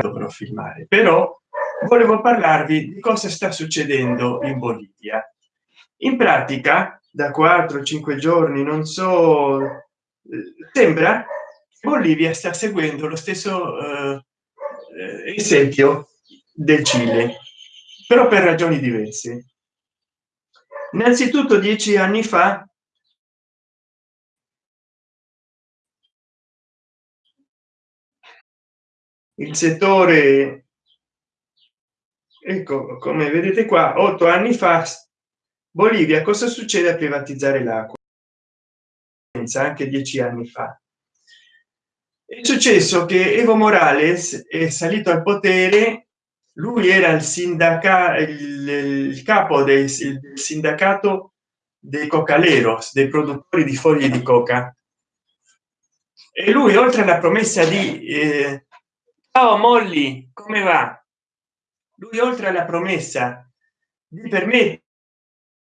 dovrò filmare. Però volevo parlarvi di cosa sta succedendo in bolivia. In pratica da 4 5 giorni non so sembra bolivia sta seguendo lo stesso eh, esempio. del cile però per ragioni diverse innanzitutto dieci anni fa il settore ecco come vedete qua otto anni fa bolivia cosa succede a privatizzare l'acqua? Anche dieci anni fa. È successo che evo morales è salito al potere lui era il sindacato il, il capo del sindacato dei cocaleros dei produttori di foglie di coca. E lui oltre alla promessa di eh, oh, molly come va? Lui oltre alla promessa di permettere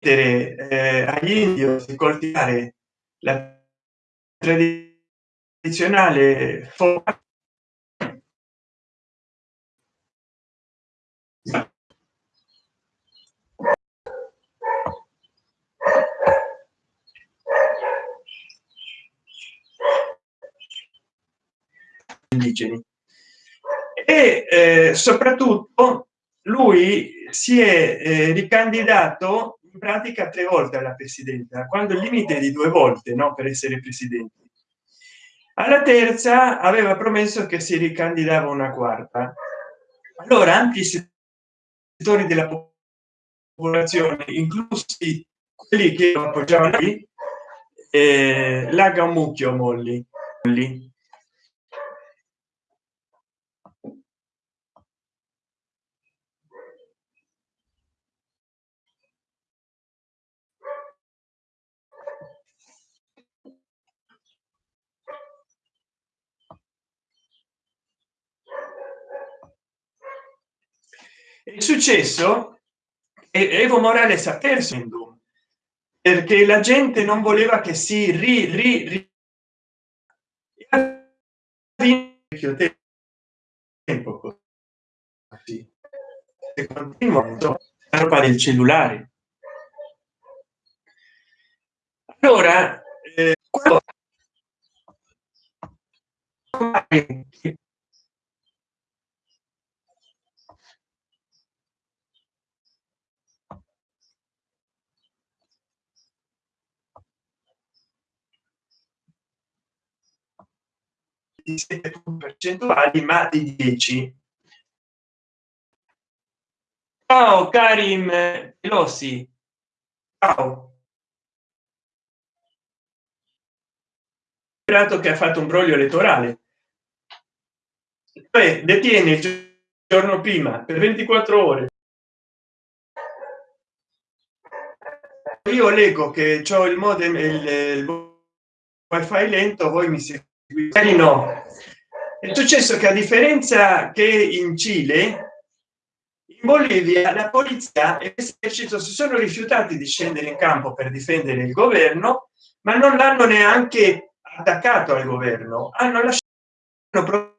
eh, agli indios di coltivare la tradizionale forma indigeni e eh, soprattutto lui si è eh, ricandidato in pratica tre volte alla presidenza quando il limite di due volte no per essere presidenti. Alla terza aveva promesso che si ricandidava una quarta. Allora ampi settori della popolazione inclusi quelli che appoggiavano lì eh, laga un mucchio molli. Lì successo e evo morales ha perso perché la gente non voleva che si ri, ri, ri tempo così. Roba del cellulare. Allora eh, quando di 7 percentuali ma di 10 ciao karim. Pelosi. Ciao. Che ha fatto un broglio elettorale. Beh, detiene il giorno prima per 24 ore. Io leggo che ho il modem il, il wifi lento voi mi seguite no. È successo che a differenza che in cile in bolivia la polizia e l'esercito si sono rifiutati di scendere in campo per difendere il governo ma non l'hanno neanche attaccato al governo. Hanno lasciato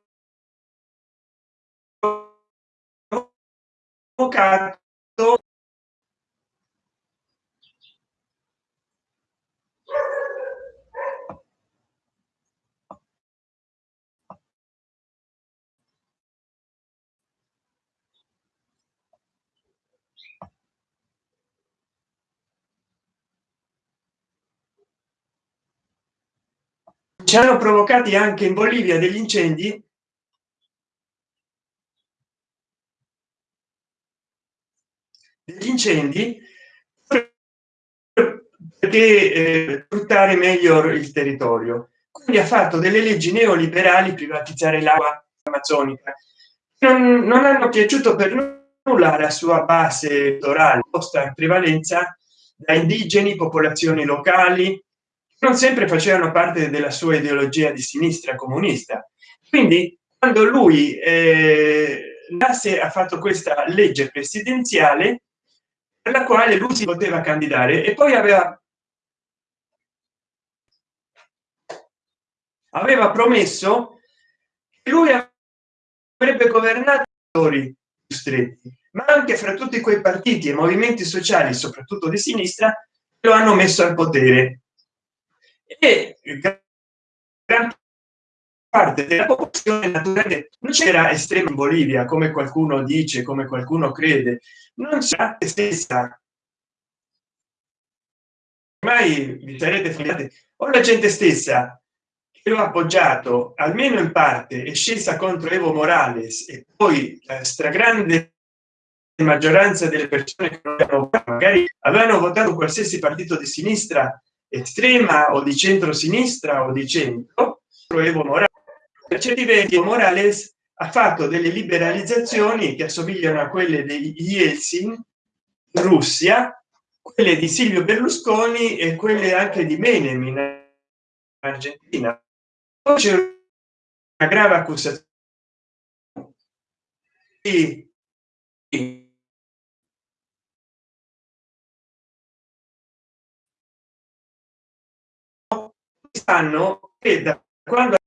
provocato ci hanno provocati anche in bolivia degli incendi? Degli incendi? Perché eh, sfruttare meglio il territorio. Quindi ha fatto delle leggi neoliberali privatizzare l'acqua amazzonica. Non, non hanno piaciuto per nulla la sua base elettorale posta in prevalenza da indigeni popolazioni locali non sempre facevano parte della sua ideologia di sinistra comunista. Quindi quando lui eh, ha fatto questa legge presidenziale alla quale lui si poteva candidare e poi aveva aveva promesso che lui avrebbe governato i stretti ma anche fra tutti quei partiti e movimenti sociali soprattutto di sinistra lo hanno messo al potere e gran parte della popolazione naturalmente non c'era estrema in bolivia come qualcuno dice come qualcuno crede. Non c'è stessa mai vi sarete fidati. O la gente stessa che lo ha appoggiato almeno in parte è scesa contro evo morales e poi la stragrande maggioranza delle persone che magari avevano votato qualsiasi partito di sinistra estrema o di centro sinistra o di centro evo morales per certi versi morales ha fatto delle liberalizzazioni che assomigliano a quelle degli Yeltsin in russia quelle di silvio berlusconi e quelle anche di menem in argentina. C'è una grave accusazione e da quando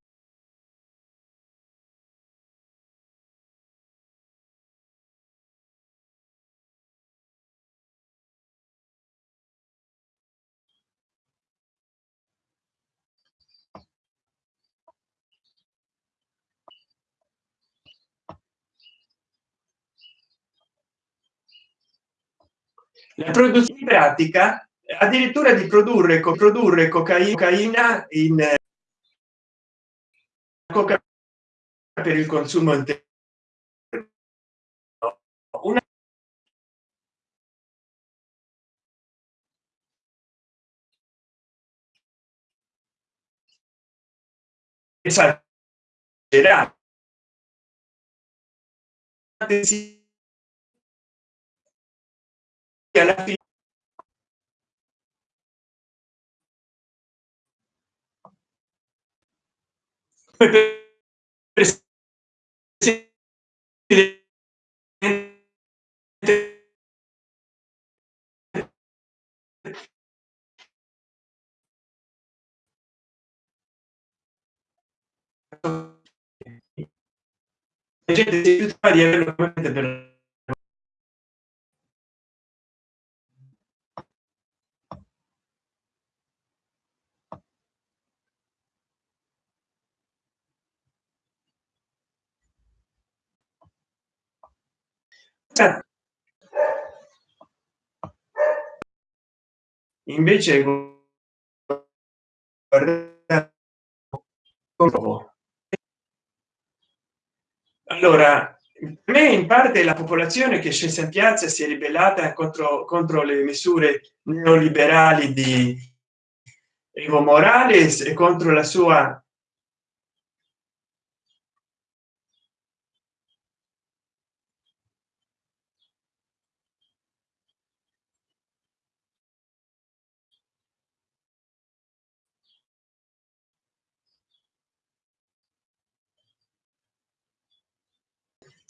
la produzione pratica addirittura di produrre coprodurre cocaina in coca per il consumo interno una alla fine gente si di averlo per invece allora me in parte la popolazione che scese in piazza si è ribellata contro contro le misure neoliberali di evo morales e contro la sua